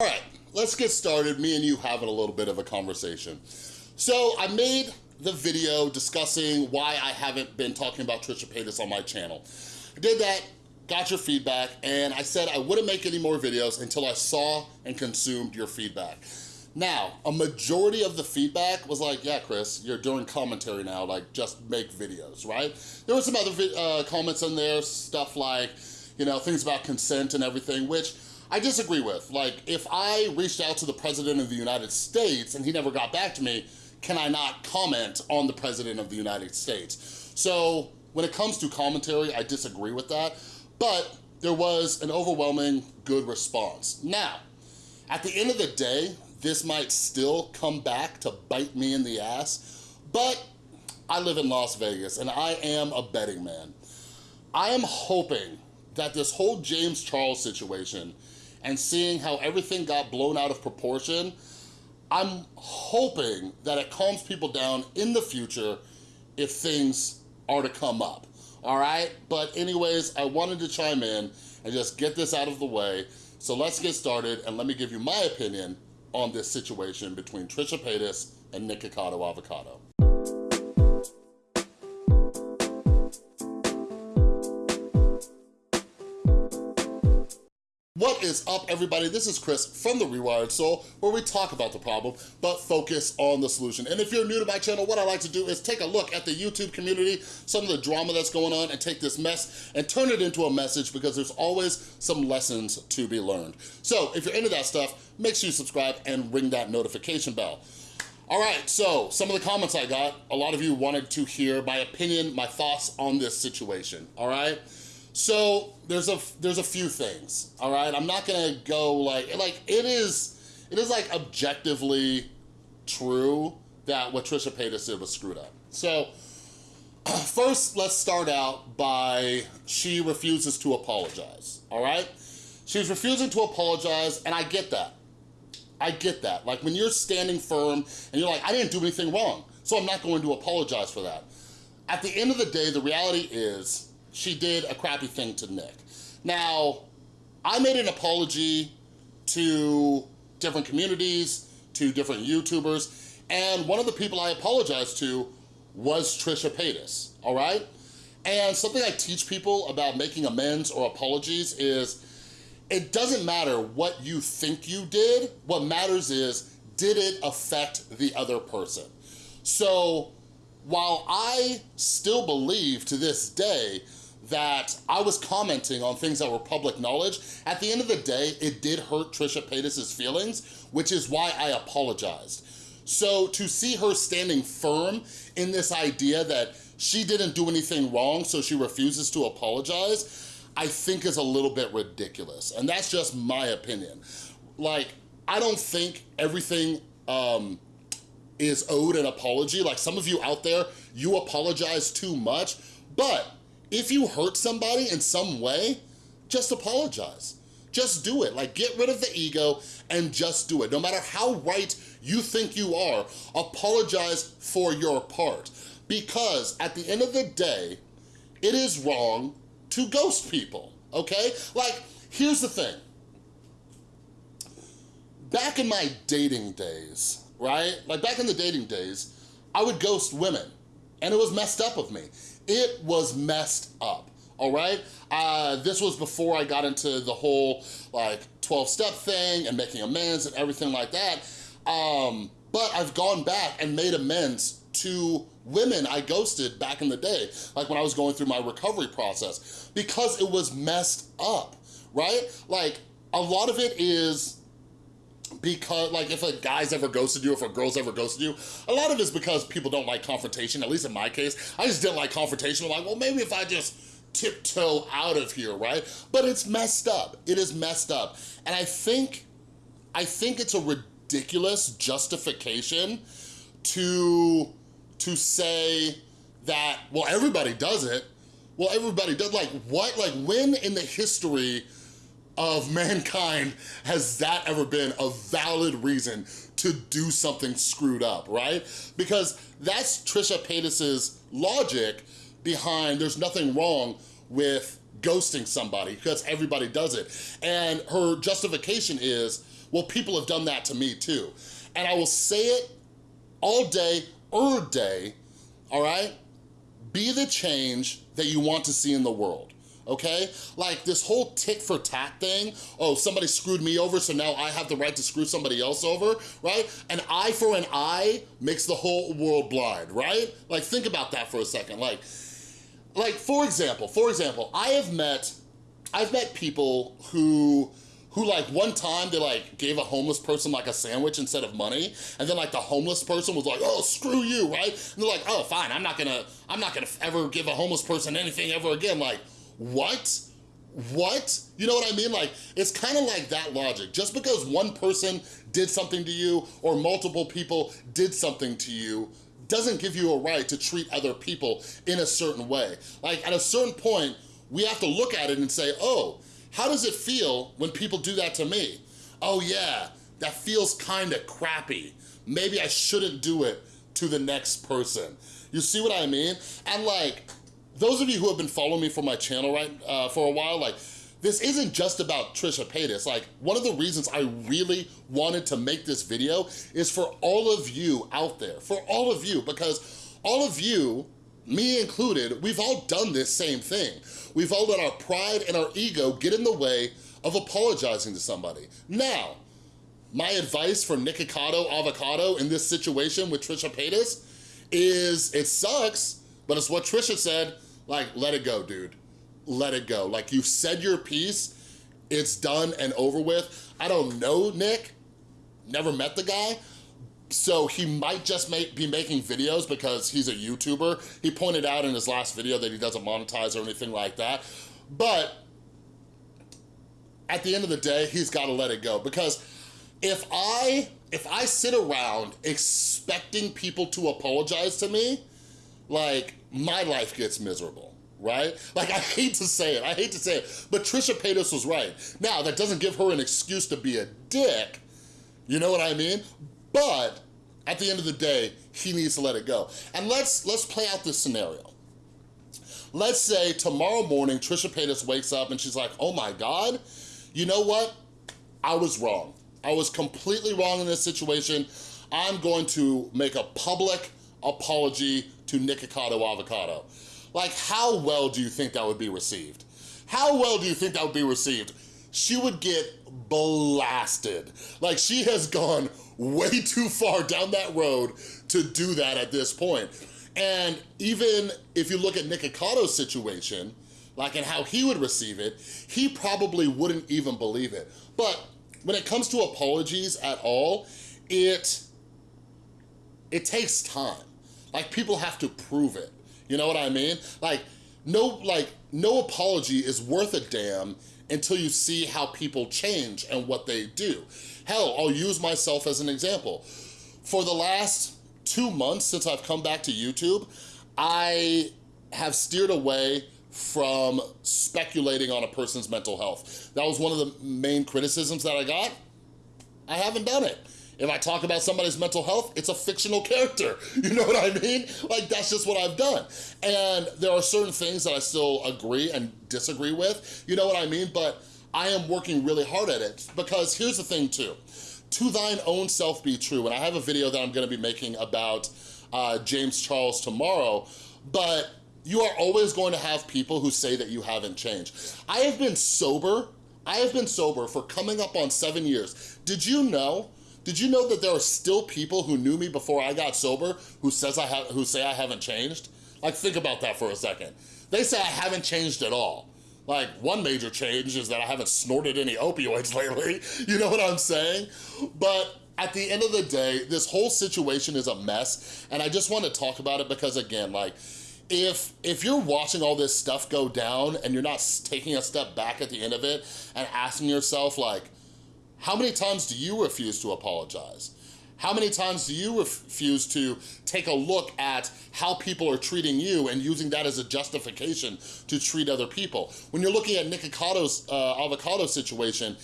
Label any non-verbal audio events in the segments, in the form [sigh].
All right, let's get started. Me and you having a little bit of a conversation. So I made the video discussing why I haven't been talking about Trisha Paytas on my channel. I did that, got your feedback, and I said I wouldn't make any more videos until I saw and consumed your feedback. Now, a majority of the feedback was like, yeah, Chris, you're doing commentary now, like just make videos, right? There were some other uh, comments in there, stuff like, you know, things about consent and everything, which I disagree with. Like, if I reached out to the President of the United States and he never got back to me, can I not comment on the President of the United States? So when it comes to commentary, I disagree with that, but there was an overwhelming good response. Now, at the end of the day, this might still come back to bite me in the ass, but I live in Las Vegas and I am a betting man. I am hoping that this whole James Charles situation and seeing how everything got blown out of proportion, I'm hoping that it calms people down in the future if things are to come up, all right? But anyways, I wanted to chime in and just get this out of the way. So let's get started and let me give you my opinion on this situation between Trisha Paytas and Nikocado Avocado. Is up, everybody? This is Chris from The Rewired Soul, where we talk about the problem, but focus on the solution. And if you're new to my channel, what I like to do is take a look at the YouTube community, some of the drama that's going on, and take this mess and turn it into a message because there's always some lessons to be learned. So if you're into that stuff, make sure you subscribe and ring that notification bell. All right, so some of the comments I got, a lot of you wanted to hear my opinion, my thoughts on this situation, all right? So there's a there's a few things, all right? I'm not gonna go like, like it is, it is like objectively true that what Trisha Paytas did was screwed up. So [clears throat] first, let's start out by she refuses to apologize, all right? She's refusing to apologize, and I get that. I get that. Like when you're standing firm and you're like, I didn't do anything wrong, so I'm not going to apologize for that. At the end of the day, the reality is she did a crappy thing to Nick. Now, I made an apology to different communities, to different YouTubers, and one of the people I apologized to was Trisha Paytas, all right? And something I teach people about making amends or apologies is it doesn't matter what you think you did, what matters is, did it affect the other person? So while I still believe to this day that I was commenting on things that were public knowledge, at the end of the day, it did hurt Trisha Paytas' feelings, which is why I apologized. So to see her standing firm in this idea that she didn't do anything wrong, so she refuses to apologize, I think is a little bit ridiculous. And that's just my opinion. Like, I don't think everything um, is owed an apology. Like some of you out there, you apologize too much, but if you hurt somebody in some way, just apologize. Just do it. Like, get rid of the ego and just do it. No matter how right you think you are, apologize for your part. Because at the end of the day, it is wrong to ghost people, okay? Like, here's the thing. Back in my dating days, right? Like back in the dating days, I would ghost women and it was messed up of me. It was messed up, all right? Uh, this was before I got into the whole like 12-step thing and making amends and everything like that. Um, but I've gone back and made amends to women I ghosted back in the day, like when I was going through my recovery process, because it was messed up, right? Like, a lot of it is because like if a guy's ever ghosted you, if a girl's ever ghosted you, a lot of it's because people don't like confrontation, at least in my case. I just didn't like confrontation. I'm like, well, maybe if I just tiptoe out of here, right? But it's messed up. It is messed up. And I think, I think it's a ridiculous justification to, to say that, well, everybody does it. Well, everybody does, like what? Like when in the history of mankind has that ever been a valid reason to do something screwed up, right? Because that's Trisha Paytas's logic behind there's nothing wrong with ghosting somebody because everybody does it. And her justification is, Well, people have done that to me too. And I will say it all day, er day, all right? Be the change that you want to see in the world okay? Like this whole tit for tat thing, oh, somebody screwed me over, so now I have the right to screw somebody else over, right? An eye for an eye makes the whole world blind, right? Like think about that for a second. Like, like for example, for example, I have met, I've met people who, who like one time they like gave a homeless person like a sandwich instead of money and then like the homeless person was like oh screw you right and they're like oh fine i'm not gonna i'm not gonna ever give a homeless person anything ever again like what? What? You know what I mean? Like, it's kind of like that logic. Just because one person did something to you or multiple people did something to you doesn't give you a right to treat other people in a certain way. Like, at a certain point, we have to look at it and say, oh, how does it feel when people do that to me? Oh yeah, that feels kind of crappy. Maybe I shouldn't do it to the next person. You see what I mean? And like, those of you who have been following me for my channel right uh, for a while, like, this isn't just about Trisha Paytas. Like, one of the reasons I really wanted to make this video is for all of you out there, for all of you, because all of you, me included, we've all done this same thing. We've all let our pride and our ego get in the way of apologizing to somebody. Now, my advice for Nikocado Avocado in this situation with Trisha Paytas is it sucks, but it's what Trisha said, like, let it go, dude. Let it go. Like, you've said your piece, it's done and over with. I don't know Nick, never met the guy, so he might just make, be making videos because he's a YouTuber. He pointed out in his last video that he doesn't monetize or anything like that. But at the end of the day, he's gotta let it go because if I, if I sit around expecting people to apologize to me, like my life gets miserable right? Like, I hate to say it, I hate to say it, but Trisha Paytas was right. Now, that doesn't give her an excuse to be a dick, you know what I mean? But at the end of the day, he needs to let it go. And let's, let's play out this scenario. Let's say tomorrow morning, Trisha Paytas wakes up and she's like, oh my God, you know what? I was wrong. I was completely wrong in this situation. I'm going to make a public apology to Nikocado Avocado. Like, how well do you think that would be received? How well do you think that would be received? She would get blasted. Like, she has gone way [laughs] too far down that road to do that at this point. And even if you look at Nikocado's situation, like and how he would receive it, he probably wouldn't even believe it. But when it comes to apologies at all, it, it takes time. Like people have to prove it. You know what I mean? Like no, like no apology is worth a damn until you see how people change and what they do. Hell, I'll use myself as an example. For the last two months since I've come back to YouTube, I have steered away from speculating on a person's mental health. That was one of the main criticisms that I got. I haven't done it. If I talk about somebody's mental health, it's a fictional character. [laughs] You know what I mean? Like, that's just what I've done. And there are certain things that I still agree and disagree with, you know what I mean? But I am working really hard at it because here's the thing too. To thine own self be true. And I have a video that I'm gonna be making about uh, James Charles tomorrow, but you are always going to have people who say that you haven't changed. I have been sober, I have been sober for coming up on seven years. Did you know did you know that there are still people who knew me before I got sober who says I have who say I haven't changed? Like think about that for a second. They say I haven't changed at all. Like one major change is that I haven't snorted any opioids [laughs] lately. You know what I'm saying? But at the end of the day, this whole situation is a mess. And I just want to talk about it because again, like if if you're watching all this stuff go down and you're not taking a step back at the end of it and asking yourself like, how many times do you refuse to apologize? How many times do you refuse to take a look at how people are treating you and using that as a justification to treat other people? When you're looking at Nikocado's uh, avocado situation,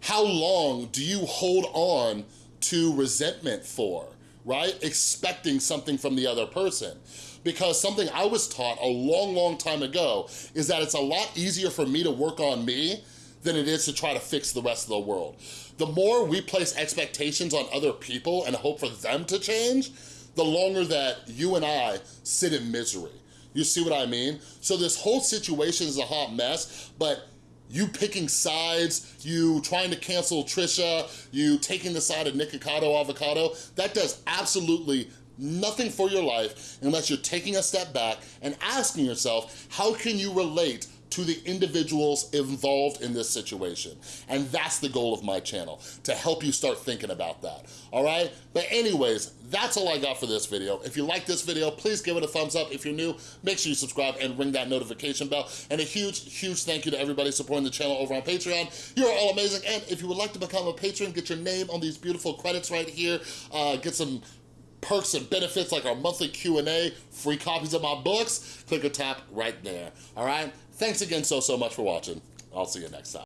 how long do you hold on to resentment for, right? Expecting something from the other person. Because something I was taught a long, long time ago is that it's a lot easier for me to work on me than it is to try to fix the rest of the world. The more we place expectations on other people and hope for them to change, the longer that you and I sit in misery. You see what I mean? So this whole situation is a hot mess, but you picking sides, you trying to cancel Trisha, you taking the side of Nikocado Avocado, that does absolutely nothing for your life unless you're taking a step back and asking yourself, how can you relate to the individuals involved in this situation. And that's the goal of my channel, to help you start thinking about that, all right? But anyways, that's all I got for this video. If you like this video, please give it a thumbs up. If you're new, make sure you subscribe and ring that notification bell. And a huge, huge thank you to everybody supporting the channel over on Patreon. You're all amazing. And if you would like to become a patron, get your name on these beautiful credits right here, uh, get some perks and benefits like our monthly Q&A, free copies of my books, click or tap right there, all right? Thanks again so, so much for watching. I'll see you next time.